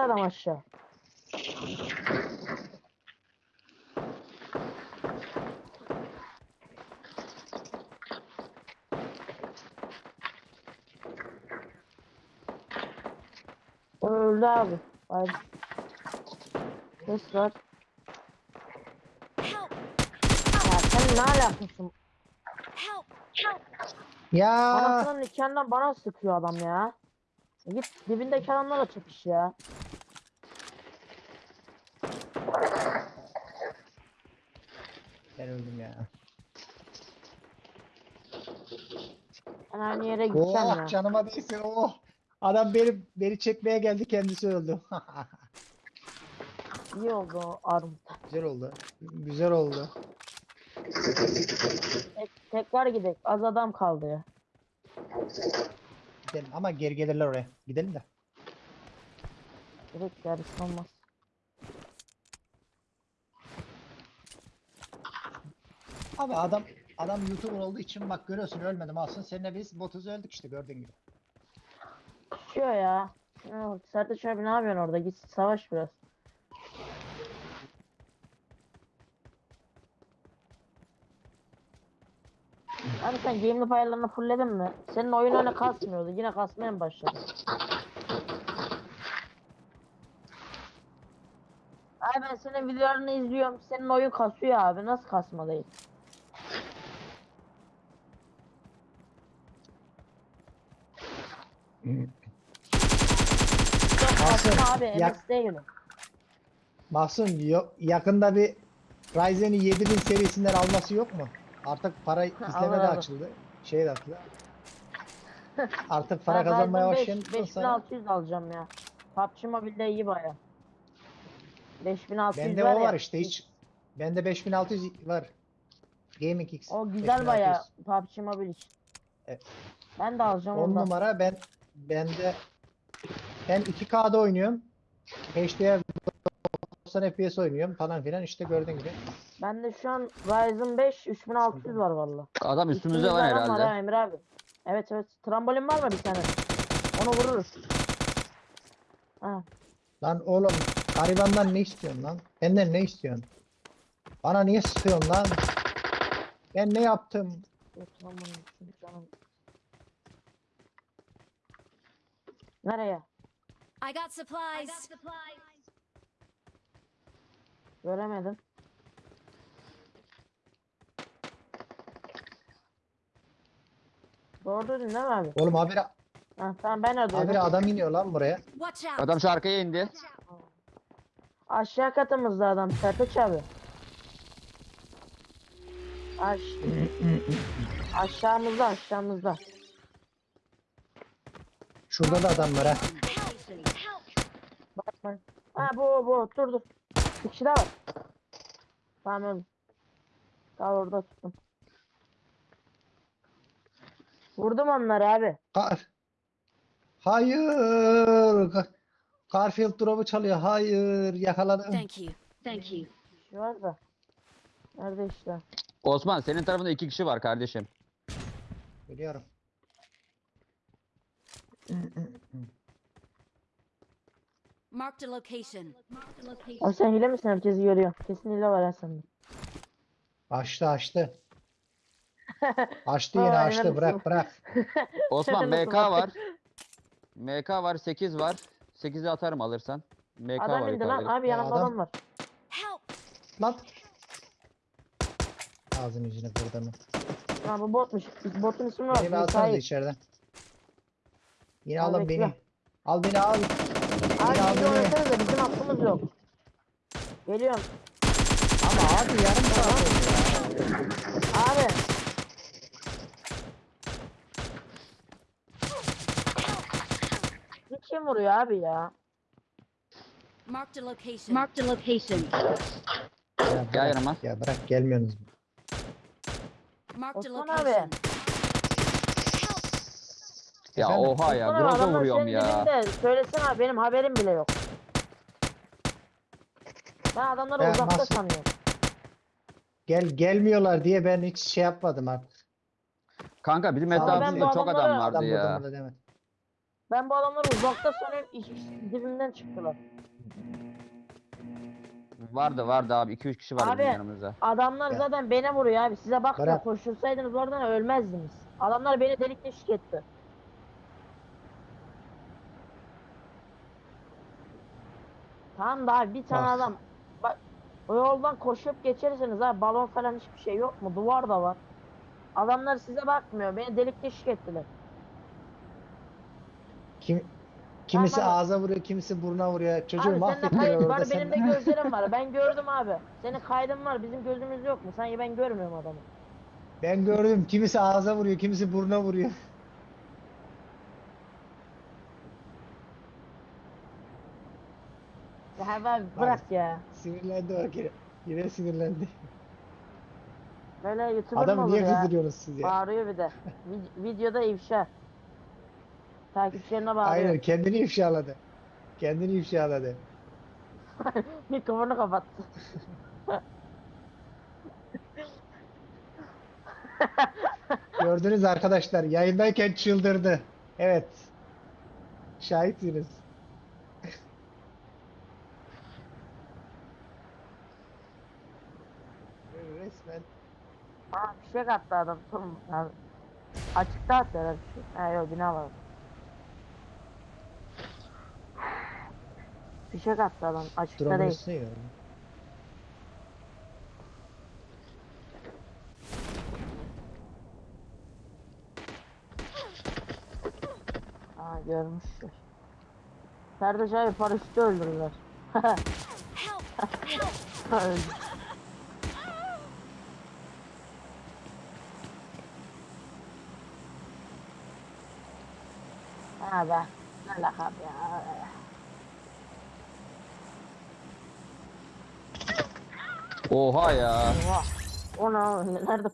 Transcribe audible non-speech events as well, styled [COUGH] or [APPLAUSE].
adam aşağı. O öldü abi. Hayır. Ses var. Ya sen ne alakasın? Ya Anasının nikahından bana sıkıyor adam ya. Git dibindeki adamlarla çekiş ya. ben öldüm ya. Ben aynı yere gideceğim Oh ya. canıma değsin oh. Adam beni beni çekmeye geldi kendisi öldü. [LAUGHS] İyi oldu armut. Güzel oldu. Güzel oldu. Tek, tekrar gidelim. Az adam kaldı ya. Gidelim ama geri gelirler oraya. Gidelim de. Direkt yarış olmaz. Abi adam adam YouTuber olduğu için bak görüyorsun ölmedim aslında. Seninle biz botuz öldük işte gördüğün gibi. Düşüyor ya. Sertaç abi ne yapıyorsun orada? Git savaş biraz. Abi sen game'li ayarlarını fullledin mi? Senin oyun öyle kasmıyordu. Yine kasmaya mı başladı? Abi ben senin videolarını izliyorum. Senin oyun kasıyor abi. Nasıl kasma değil? Yok Kasım, abi. yak- MS değil. Mahsun yo- yakında bir Ryzen'i 7000 serisinden alması yok mu? Artık para izleme de açıldı. Şey de açıldı. [LAUGHS] Artık para Ben kazanmaya Ryzen 5 başlayan sonra 5600 alacağım ya. PUBG Mobile'de iyi baya. 5600 bende var o ya. var işte hiç. Bende 5600 var. Gaming X. O güzel baya 5600. PUBG Mobile için. Evet. Ben de alacağım 10 ondan. numara ben bende hem 2K'da oynuyorum. HDR 90 FPS oynuyorum falan filan işte gördüğün gibi. Bende şu an Ryzen 5 3600 var valla. Adam üstümüzde var adam herhalde. ha Emir abi. Evet evet. Trambolin var mı bir tane? Onu vururuz. Ha. Lan oğlum garibandan ne istiyorsun lan? Benden ne istiyorsun? Bana niye sıkıyorsun lan? Ben ne yaptım? Dur, trambolin, şimdi canım. Nereye? I got supplies. Göremedim. Doğru dedin değil mi abi? Oğlum habire, Ha, tamam ben öldürdüm. habire adam iniyor lan buraya. Watch out! Adam şu arkaya indi. Aşağı katımızda adam Sertaç abi. Aş aşağımızda aşağımızda. Şurada da adam var ha. Bak bak. Ha bu bu dur dur. Bir kişi daha var. Tamam. Kal orada tuttum. Vurdum onları abi. Kar. Hayır. Ka- Garfield drop'u çalıyor. Hayır. Yakaladım. Thank you. Thank you. Şey var da. Nerede işte? Osman senin tarafında iki kişi var kardeşim. Biliyorum. Marked a location. O sen hile misin? Herkesi görüyor. Kesin hile var ha sende. Açtı açtı. [LAUGHS] Açtı Aa, yine aynen açtı. Bırak bırak. [LAUGHS] Osman Nasıl MK var. MK var 8 var. 8'i atarım alırsan. MK Adam var indi lan. yukarıda. Abi Ya yanımda adam- adam var. Help! Lan. Ağzını yüzünü kırdı mı? Ha bu botmuş. Botun ismi var. Beni bir alsanız Müsait. içeriden. Yine Al alın bekle. beni. Al beni al. Abi bizi oynasanıza bizim hakkımız yok. Geliyorum. Ama abi yarım saat oldu ya. Abi. Bir kim vuruyor abi ya? Marked a location. Marked a location. Ya Gel bırak, yanıma. ya bırak gelmiyorsunuz. Marked a Osman abi. Ya Efendim? oha ya. Abi, Groza adamlar vuruyorum senin ya. dibinde. Söylesene abi benim haberim bile yok. Ben adamları Ya uzakta nasıl- sanıyorum. Gel gelmiyorlar diye ben hiç şey yapmadım artık. Kanka bizim ben bu etrafımızda çok adam vardı Adam ya. vurdum da demedim. Ben bu adamları uzakta sanıyorum ikisi dibimden çıktılar. Vardı vardı abi 2-3 kişi var Abi, bizim yanımızda. Adamlar Ya. zaten beni vuruyor abi. Size bak da Berat. koştursaydınız oradan ölmezdiniz. Adamlar beni delik deşik etti. Tamam da abi bir tane Ah. adam bak o yoldan koşup geçerseniz abi balon falan hiçbir şey yok mu? Duvar da var. Adamlar size bakmıyor. Beni delik deşik ettiler. Kim kimisi Tamam. ağza vuruyor, kimisi buruna vuruyor. Çocuğu abi senin de kayıt orada. var, benim de gözlerim var. [LAUGHS] Ben gördüm abi. Senin kaydın var, bizim gözümüz yok mu? Sanki ben görmüyorum adamı. Ben gördüm. Kimisi ağza vuruyor, kimisi buruna vuruyor. Abi bırak ya. Sinirlendi o yine. Yine sinirlendi. Böyle YouTuber mı olur niye ya? kızdırıyorsunuz siz ya? Bağırıyor bir de. Vid- videoda ifşa. Takipçilerine bağırıyor. Aynen kendini ifşaladı. Kendini ifşaladı. [LAUGHS] Mikrofonu kapattı. Gördünüz arkadaşlar yayındayken çıldırdı. Evet. Şahitsiniz. Resmen Aa fişek attı adam. Tamam abi. Açıkta attı herhalde. Ha yok bina var. Fişek attı adam. Açıkta drone'un değil. yiyor. Aa görmüşler. Ferdaş abi paraşütü öldürdüler. [LAUGHS] Öldü. Ha be. Ne lakap ya. Oha ya. Oha. O ne? Nerede